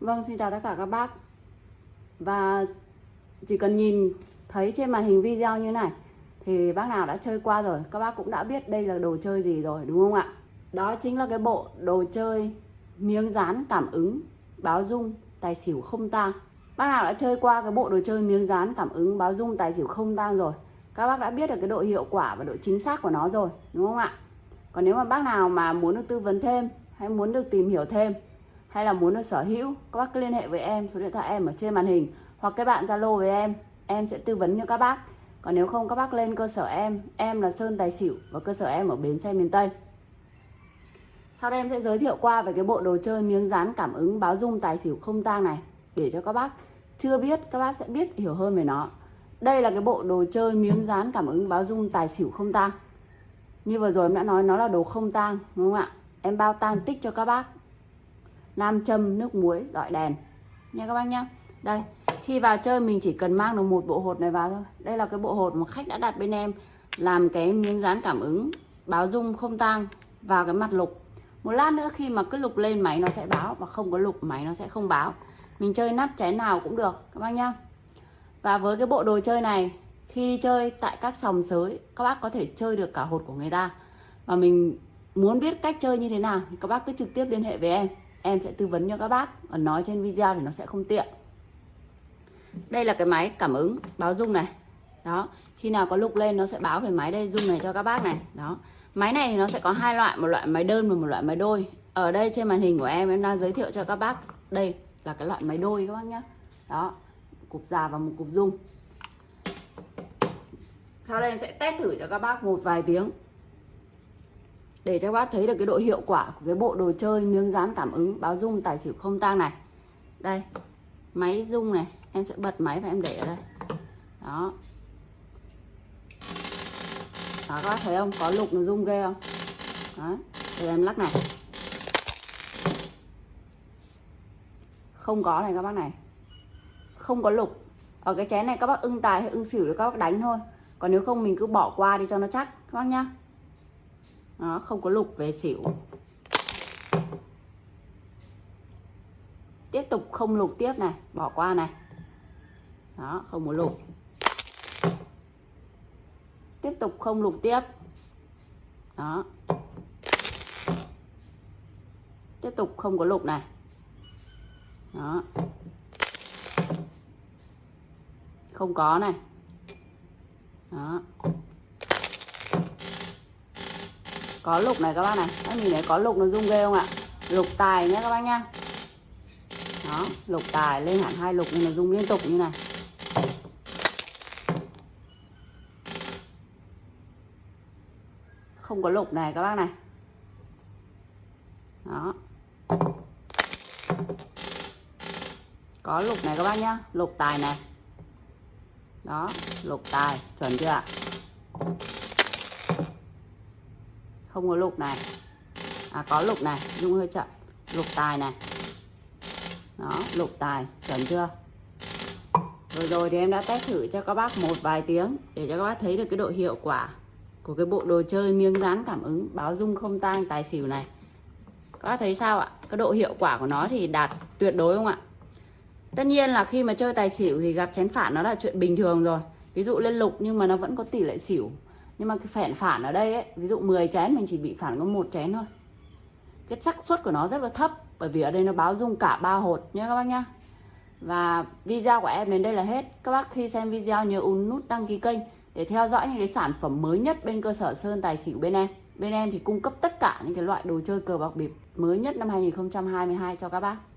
Vâng, xin chào tất cả các bác. Và chỉ cần nhìn thấy trên màn hình video như này Thì bác nào đã chơi qua rồi Các bác cũng đã biết đây là đồ chơi gì rồi đúng không ạ? Đó chính là cái bộ đồ chơi miếng dán cảm ứng báo dung tài xỉu không tang. Bác nào đã chơi qua cái bộ đồ chơi miếng dán cảm ứng báo dung tài xỉu không tang rồi Các bác đã biết được cái độ hiệu quả và độ chính xác của nó rồi đúng không ạ? Còn nếu mà bác nào mà muốn được tư vấn thêm hay muốn được tìm hiểu thêm hay là muốn được sở hữu, các bác cứ liên hệ với em, số điện thoại em ở trên màn hình, hoặc các bạn zalo với em em sẽ tư vấn cho các bác. Còn nếu không, các bác lên cơ sở em em là sơn tài xỉu và cơ sở em ở bến xe miền tây. Sau đây em sẽ giới thiệu qua về cái bộ đồ chơi miếng dán cảm ứng báo dung tài xỉu không tang này, để cho các bác chưa biết, các bác sẽ biết, hiểu hơn về nó. Đây là cái bộ đồ chơi miếng dán cảm ứng báo dung tài xỉu không tang. Như vừa rồi em đã nói, nó là đồ không tang, đúng không ạ? Em bao tang tích cho các bác nam châm nước muối dọi đèn. Nha các bác nhá. Đây, khi vào chơi mình chỉ cần mang được một bộ hột này vào thôi. Đây là cái bộ hột mà khách đã đặt bên em, làm cái miếng dán cảm ứng, báo dung không tang vào cái mặt lục. Một lát nữa khi mà cứ lục lên, máy nó sẽ báo, và không có lục, máy nó sẽ không báo. Mình chơi nắp trái nào cũng được, các bác nhá. Và với cái bộ đồ chơi này, khi đi chơi tại các sòng sới, các bác có thể chơi được cả hột của người ta. Và mình muốn biết cách chơi như thế nào, thì các bác cứ trực tiếp liên hệ với em em sẽ tư vấn cho các bác còn nói trên video thì nó sẽ không tiện. Đây là cái máy cảm ứng báo rung này. Đó, khi nào có lục lên nó sẽ báo về máy đây, rung này cho các bác này. Đó. Máy này thì nó sẽ có hai loại, một loại máy đơn và một loại máy đôi. Ở đây trên màn hình của em em đang giới thiệu cho các bác. Đây là cái loại máy đôi các bác nhé đó, cục già và một cục rung. Sau đây em sẽ test thử cho các bác một vài tiếng để cho các bác thấy được cái độ hiệu quả của cái bộ đồ chơi miếng dán cảm ứng báo dung tài xỉu không tang này. Đây, máy dung này, em sẽ bật máy và em để ở đây. Đó. Đó, các bác thấy không? Có lục nó rung ghê không? Đó, để em lắc này. Không có này các bác này. Không có lục. Ở cái chén này các bác ưng tài hay ưng xỉu thì các bác đánh thôi. Còn nếu không mình cứ bỏ qua đi cho nó chắc, các bác nhá đó, không có lục về xỉu. Tiếp tục không lục tiếp này, bỏ qua này. Đó, không có lục. Tiếp tục không lục tiếp. Đó. Tiếp tục không có lục này. Đó. Không có này. Đó có lục này các bác này. Các nhìn thấy có lục nó rung ghê không ạ? Lục tài nhé các bác nhá. Đó, lục tài lên hẳn hai lục nhưng nó rung liên tục như này. Không có lục này các bác này. Đó. Có lục này các bác nhá. Lục tài này. Đó, lục tài, chuẩn chưa ạ? Không có lục này. À có lục này dung hơi chậm. Lục tài này. Đó, lục tài, chuẩn chưa? Rồi rồi, thì em đã test thử cho các bác một vài tiếng để cho các bác thấy được cái độ hiệu quả của cái bộ đồ chơi miếng dán cảm ứng báo dung không tang tài xỉu này. Các bác thấy sao ạ? Cái độ hiệu quả của nó thì đạt tuyệt đối không ạ? Tất nhiên là khi mà chơi tài xỉu thì gặp chén phản nó là chuyện bình thường rồi. Ví dụ lên lục nhưng mà nó vẫn có tỷ lệ xỉu nhưng mà cái phản phản ở đây ấy, ví dụ 10 chén mình chỉ bị phản có một chén thôi. Cái xác suất của nó rất là thấp, bởi vì ở đây nó báo dung cả ba hột nhé các bác nhá. Và video của em đến đây là hết. Các bác khi xem video nhớ ấn nút đăng ký kênh để theo dõi những cái sản phẩm mới nhất bên cơ sở sơn tài xỉu bên em. Bên em thì cung cấp tất cả những cái loại đồ chơi cờ bạc bịp mới nhất năm 2022 cho các bác.